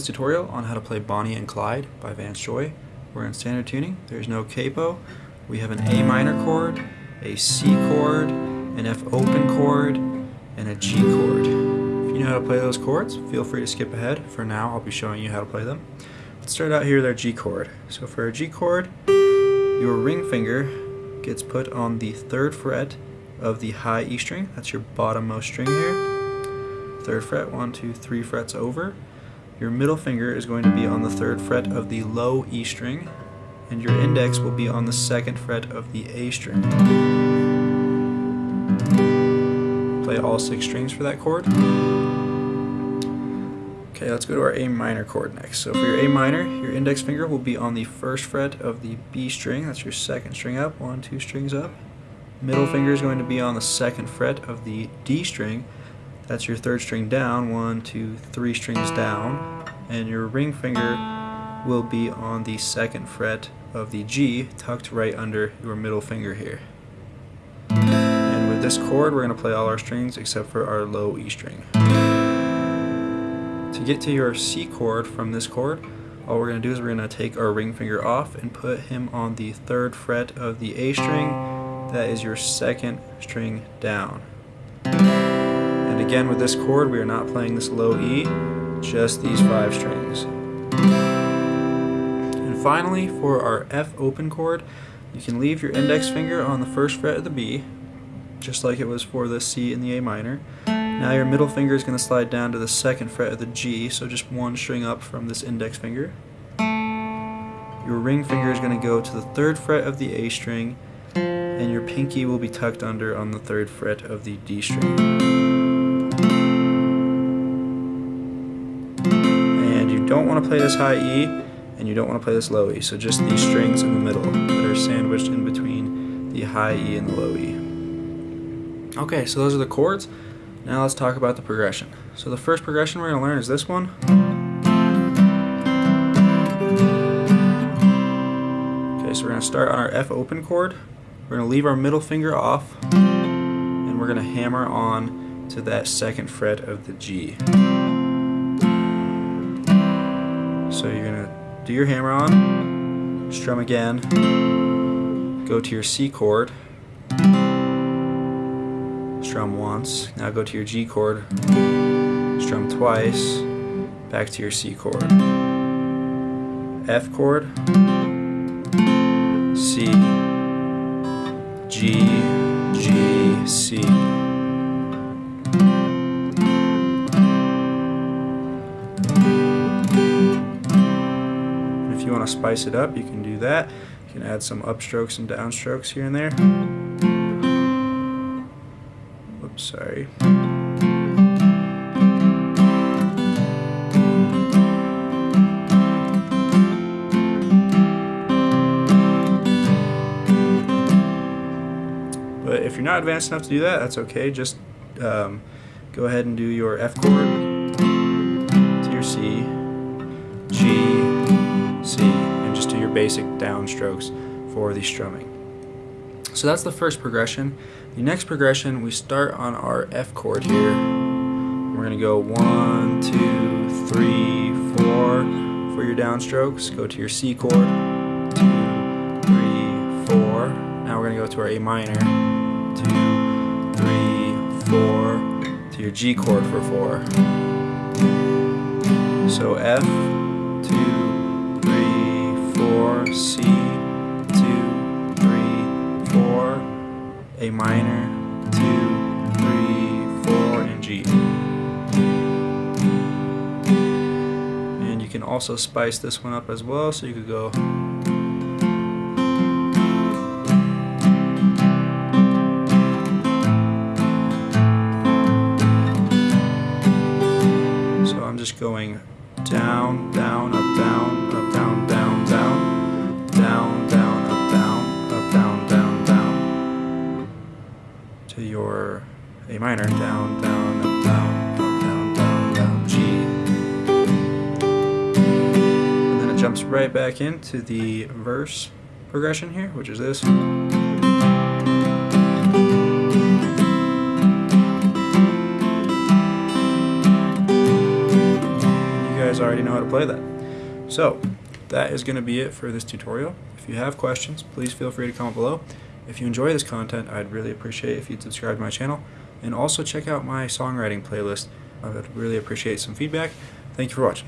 this tutorial on how to play Bonnie and Clyde by Vance Joy. We're in standard tuning. There's no capo. We have an A minor chord, a C chord, an F open chord, and a G chord. If you know how to play those chords, feel free to skip ahead. For now, I'll be showing you how to play them. Let's start out here with our G chord. So for a G chord, your ring finger gets put on the third fret of the high E string. That's your bottommost string here third fret, one, two, three frets over. Your middle finger is going to be on the third fret of the low E string, and your index will be on the second fret of the A string. Play all six strings for that chord. Okay, let's go to our A minor chord next. So for your A minor, your index finger will be on the first fret of the B string, that's your second string up, one, two strings up. Middle finger is going to be on the second fret of the D string, that's your third string down, one, two, three strings down, and your ring finger will be on the second fret of the G, tucked right under your middle finger here. And with this chord, we're going to play all our strings except for our low E string. To get to your C chord from this chord, all we're going to do is we're going to take our ring finger off and put him on the third fret of the A string. That is your second string down. And again with this chord we are not playing this low E, just these five strings. And finally for our F open chord, you can leave your index finger on the first fret of the B, just like it was for the C and the A minor. Now your middle finger is going to slide down to the second fret of the G, so just one string up from this index finger. Your ring finger is going to go to the third fret of the A string, and your pinky will be tucked under on the third fret of the D string. Don't want to play this high E and you don't want to play this low E. So just these strings in the middle that are sandwiched in between the high E and the low E. Okay, so those are the chords. Now let's talk about the progression. So the first progression we're going to learn is this one. Okay, so we're going to start on our F open chord. We're going to leave our middle finger off and we're going to hammer on to that second fret of the G. So you're going to do your hammer on, strum again, go to your C chord, strum once, now go to your G chord, strum twice, back to your C chord. F chord, C, G, want to spice it up, you can do that. You can add some upstrokes and downstrokes here and there. Whoops, sorry. But if you're not advanced enough to do that, that's okay. Just um, go ahead and do your F chord to your C, G, basic downstrokes for the strumming. So that's the first progression. The next progression, we start on our F chord here. We're going to go one, two, three, four for your downstrokes. Go to your C chord, two, three, four. Now we're going to go to our A minor, two, three, four, to your G chord for four. So F, two, C, two, three, four, A minor, two, three, four, and G. And you can also spice this one up as well, so you could go So I'm just going down, down, your A minor, down, down, up, down, up, down, down, down, G. And then it jumps right back into the verse progression here, which is this. already know how to play that. So that is going to be it for this tutorial. If you have questions, please feel free to comment below. If you enjoy this content, I'd really appreciate if you'd subscribe to my channel and also check out my songwriting playlist. I would really appreciate some feedback. Thank you for watching.